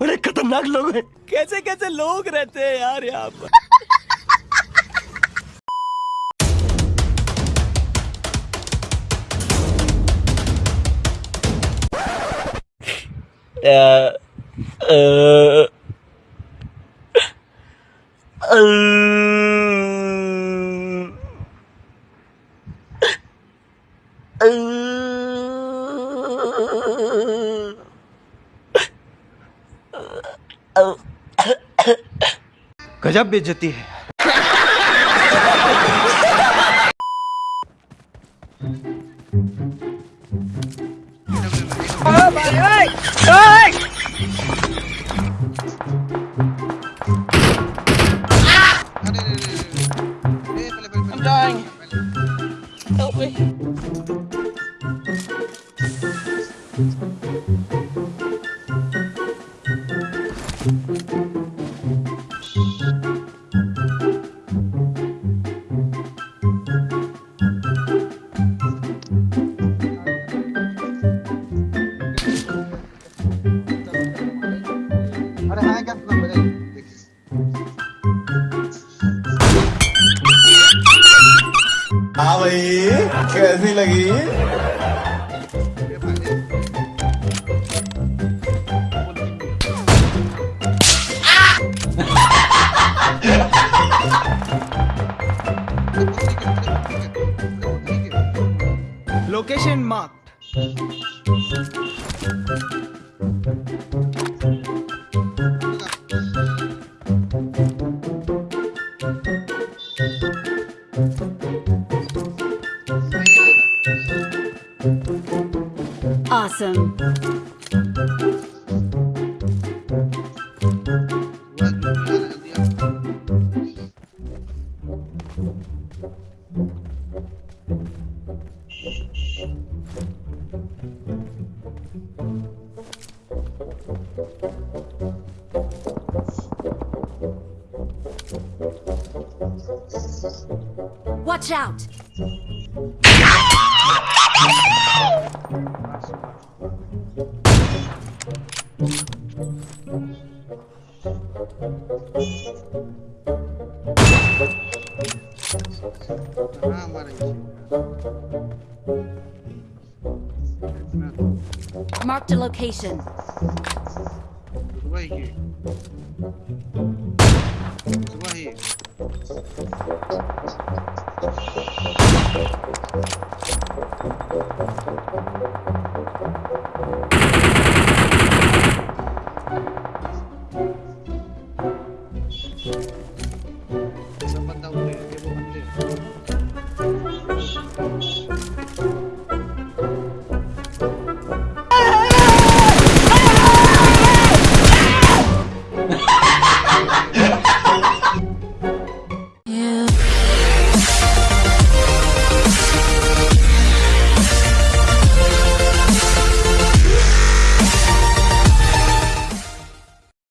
बड़े खतरनाक लोग हैं। कैसे कैसे लोग रहते हैं यार यहाँ पर? uh, uh, uh, गजब बेचती है हाँ भाई कैसी लगी Location marked. Awesome. Watch out! Marked a location. Right here. Right here.